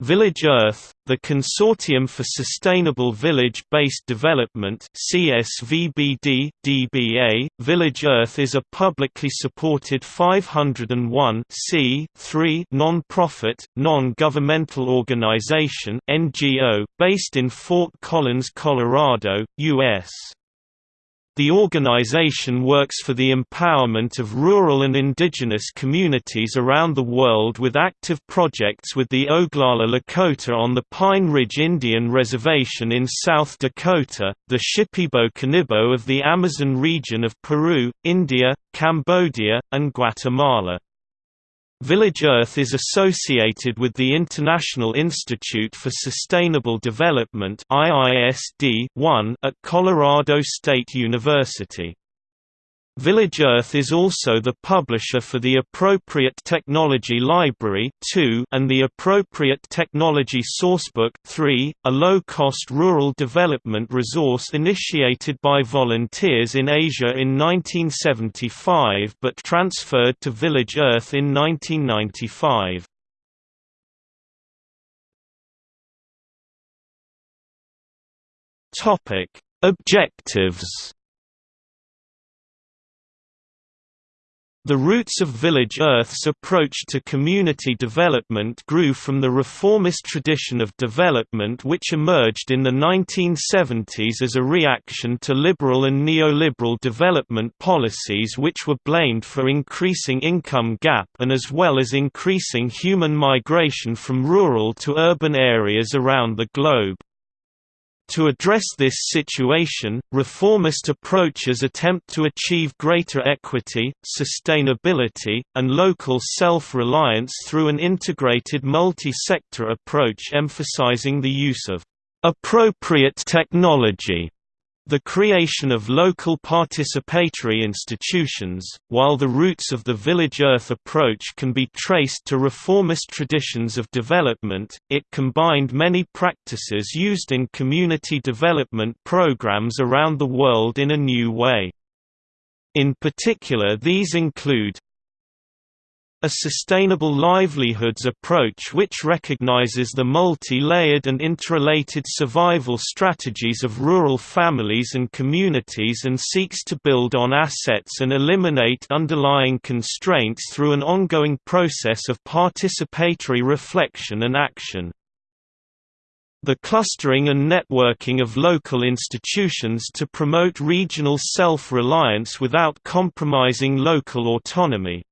Village Earth, the Consortium for Sustainable Village-Based Development CSVBD, DBA, Village Earth is a publicly supported 501 non-profit, non-governmental organization NGO, based in Fort Collins, Colorado, U.S. The organization works for the empowerment of rural and indigenous communities around the world with active projects with the Oglala Lakota on the Pine Ridge Indian Reservation in South Dakota, the Shipibo Conibo of the Amazon region of Peru, India, Cambodia, and Guatemala. Village Earth is associated with the International Institute for Sustainable Development at Colorado State University. Village Earth is also the publisher for the Appropriate Technology Library 2 and the Appropriate Technology Sourcebook 3, a low-cost rural development resource initiated by volunteers in Asia in 1975 but transferred to Village Earth in 1995. Objectives The roots of Village Earth's approach to community development grew from the reformist tradition of development which emerged in the 1970s as a reaction to liberal and neoliberal development policies which were blamed for increasing income gap and as well as increasing human migration from rural to urban areas around the globe. To address this situation, reformist approaches attempt to achieve greater equity, sustainability, and local self-reliance through an integrated multi-sector approach emphasizing the use of appropriate technology the creation of local participatory institutions, while the roots of the Village Earth approach can be traced to reformist traditions of development, it combined many practices used in community development programs around the world in a new way. In particular these include a sustainable livelihoods approach which recognizes the multi-layered and interrelated survival strategies of rural families and communities and seeks to build on assets and eliminate underlying constraints through an ongoing process of participatory reflection and action. The clustering and networking of local institutions to promote regional self-reliance without compromising local autonomy.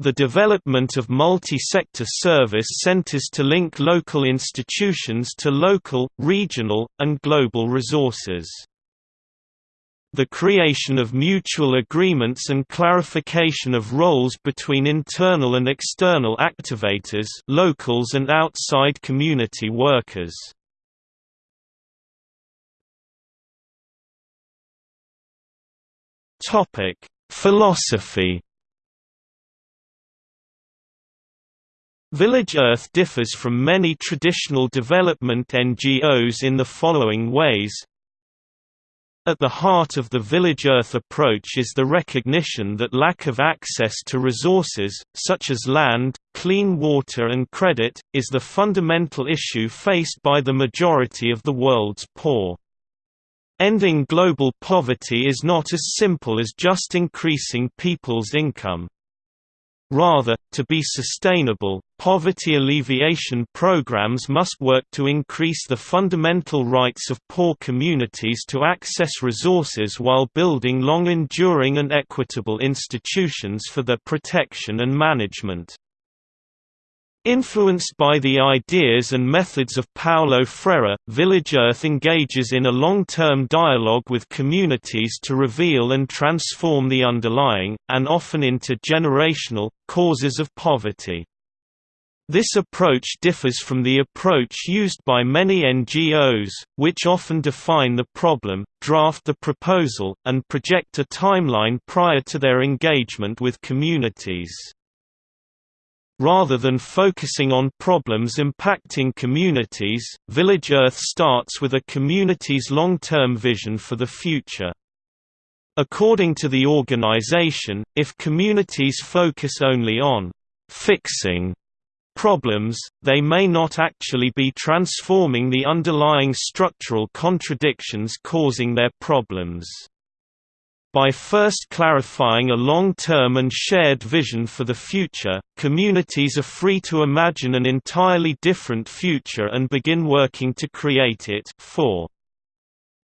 The development of multi-sector service centers to link local institutions to local, regional, and global resources. The creation of mutual agreements and clarification of roles between internal and external activators locals and outside community workers. Philosophy Village Earth differs from many traditional development NGOs in the following ways. At the heart of the Village Earth approach is the recognition that lack of access to resources, such as land, clean water and credit, is the fundamental issue faced by the majority of the world's poor. Ending global poverty is not as simple as just increasing people's income. Rather, to be sustainable, poverty alleviation programs must work to increase the fundamental rights of poor communities to access resources while building long-enduring and equitable institutions for their protection and management. Influenced by the ideas and methods of Paulo Freire, Village Earth engages in a long-term dialogue with communities to reveal and transform the underlying, and often intergenerational, causes of poverty. This approach differs from the approach used by many NGOs, which often define the problem, draft the proposal, and project a timeline prior to their engagement with communities. Rather than focusing on problems impacting communities, Village Earth starts with a community's long-term vision for the future. According to the organization, if communities focus only on «fixing» problems, they may not actually be transforming the underlying structural contradictions causing their problems. By first clarifying a long-term and shared vision for the future, communities are free to imagine an entirely different future and begin working to create it 4.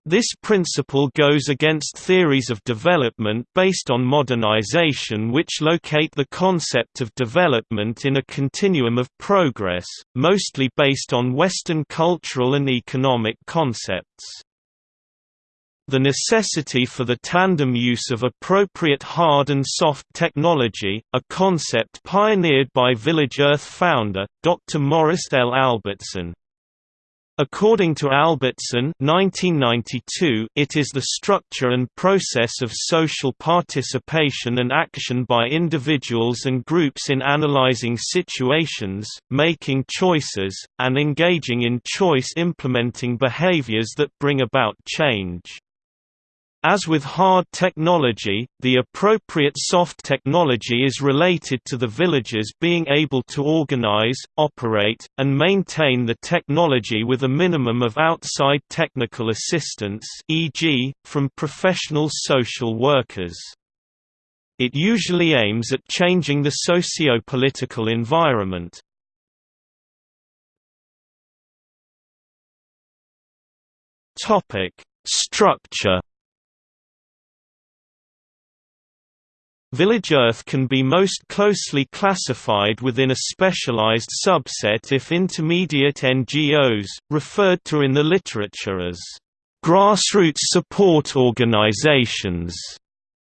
This principle goes against theories of development based on modernization which locate the concept of development in a continuum of progress, mostly based on Western cultural and economic concepts. The necessity for the tandem use of appropriate hard and soft technology, a concept pioneered by Village Earth founder, Dr. Maurice L. Albertson. According to Albertson 1992, it is the structure and process of social participation and action by individuals and groups in analyzing situations, making choices, and engaging in choice implementing behaviors that bring about change. As with hard technology, the appropriate soft technology is related to the villagers being able to organize, operate, and maintain the technology with a minimum of outside technical assistance e.g., from professional social workers. It usually aims at changing the socio-political environment. Structure Village Earth can be most closely classified within a specialized subset if intermediate NGOs, referred to in the literature as grassroots support organizations,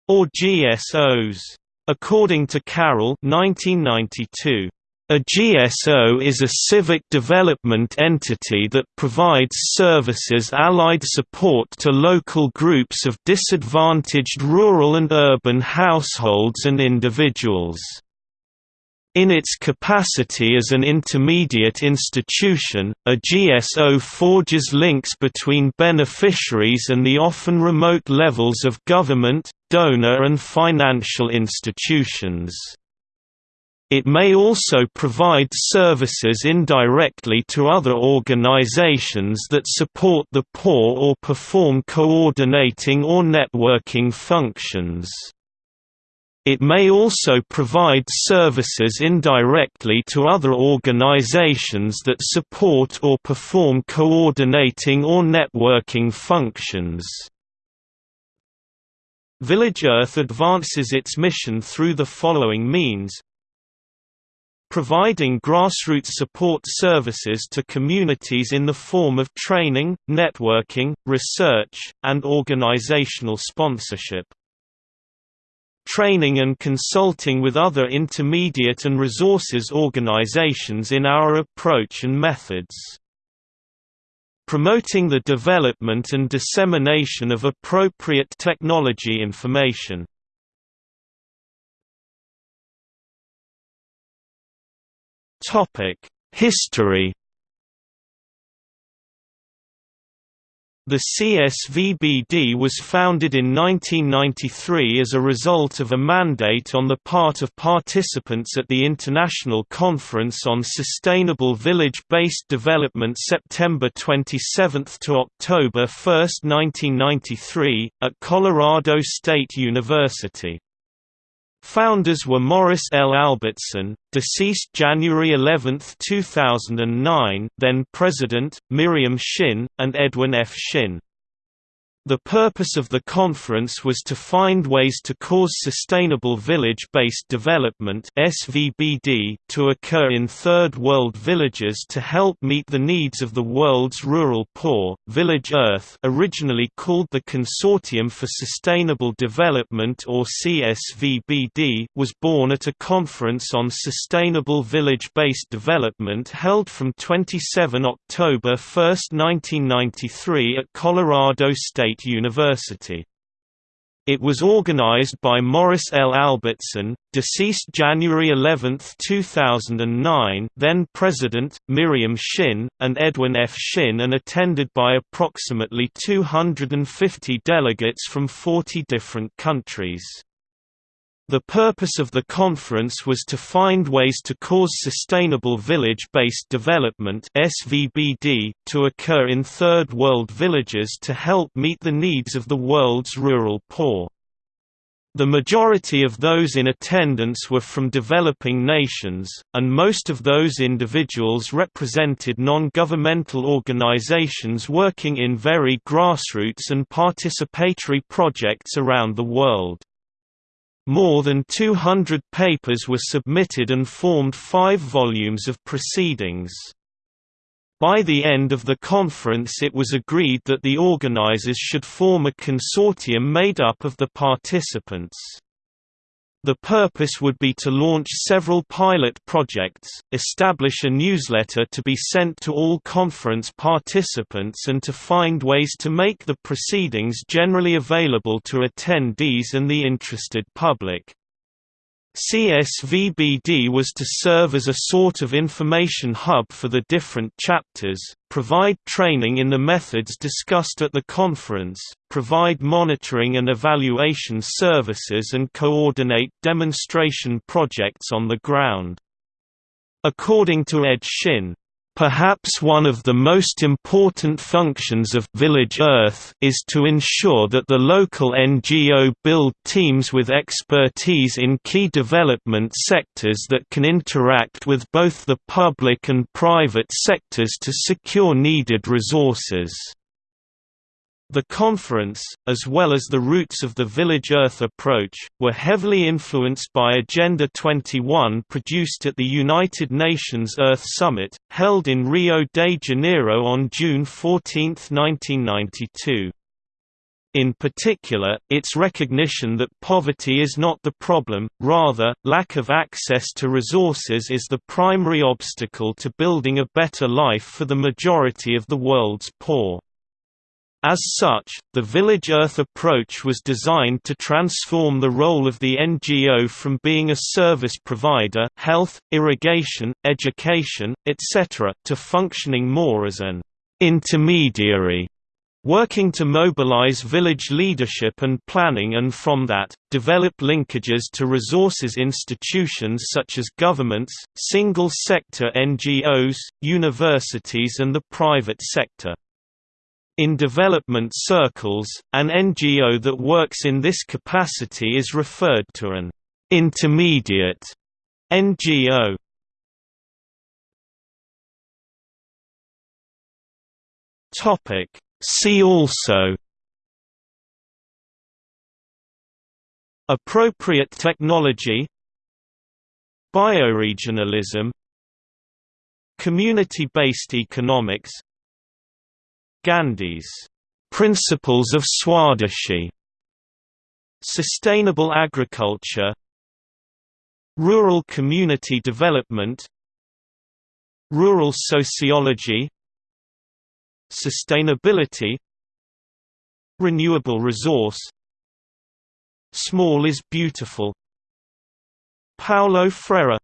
or GSOs. According to Carroll 1992, a GSO is a civic development entity that provides services allied support to local groups of disadvantaged rural and urban households and individuals. In its capacity as an intermediate institution, a GSO forges links between beneficiaries and the often remote levels of government, donor and financial institutions. It may also provide services indirectly to other organizations that support the poor or perform coordinating or networking functions. It may also provide services indirectly to other organizations that support or perform coordinating or networking functions. Village Earth advances its mission through the following means providing grassroots support services to communities in the form of training, networking, research, and organizational sponsorship. Training and consulting with other intermediate and resources organizations in our approach and methods. Promoting the development and dissemination of appropriate technology information History The CSVBD was founded in 1993 as a result of a mandate on the part of participants at the International Conference on Sustainable Village-Based Development September 27 to October 1, 1993, at Colorado State University. Founders were Maurice L. Albertson, deceased January 11, 2009, then President, Miriam Shin, and Edwin F. Shin. The purpose of the conference was to find ways to cause sustainable village-based development to occur in third world villages to help meet the needs of the world's rural poor. Village Earth, originally called the Consortium for Sustainable Development or CSVBD, was born at a conference on sustainable village-based development held from 27 October 1, 1993 at Colorado State State University. It was organized by Maurice L. Albertson, deceased January 11, 2009 then President, Miriam Shin, and Edwin F. Shin and attended by approximately 250 delegates from 40 different countries. The purpose of the conference was to find ways to cause sustainable village-based development to occur in third world villages to help meet the needs of the world's rural poor. The majority of those in attendance were from developing nations, and most of those individuals represented non-governmental organizations working in very grassroots and participatory projects around the world. More than 200 papers were submitted and formed five volumes of proceedings. By the end of the conference it was agreed that the organizers should form a consortium made up of the participants. The purpose would be to launch several pilot projects, establish a newsletter to be sent to all conference participants and to find ways to make the proceedings generally available to attendees and the interested public. CSVBD was to serve as a sort of information hub for the different chapters, provide training in the methods discussed at the conference, provide monitoring and evaluation services and coordinate demonstration projects on the ground. According to Ed Shin, Perhaps one of the most important functions of Village Earth is to ensure that the local NGO build teams with expertise in key development sectors that can interact with both the public and private sectors to secure needed resources. The conference, as well as the roots of the Village Earth approach, were heavily influenced by Agenda 21 produced at the United Nations Earth Summit, held in Rio de Janeiro on June 14, 1992. In particular, its recognition that poverty is not the problem, rather, lack of access to resources is the primary obstacle to building a better life for the majority of the world's poor. As such, the Village Earth approach was designed to transform the role of the NGO from being a service provider health, irrigation, education, etc., to functioning more as an intermediary working to mobilize village leadership and planning and from that, develop linkages to resources institutions such as governments, single-sector NGOs, universities and the private sector. In development circles, an NGO that works in this capacity is referred to an intermediate NGO. Topic See also Appropriate technology Bioregionalism Community-based economics Gandhi's principles of Swadeshi, sustainable agriculture, rural community development, rural sociology, sustainability, renewable resource, small is beautiful. Paulo Freire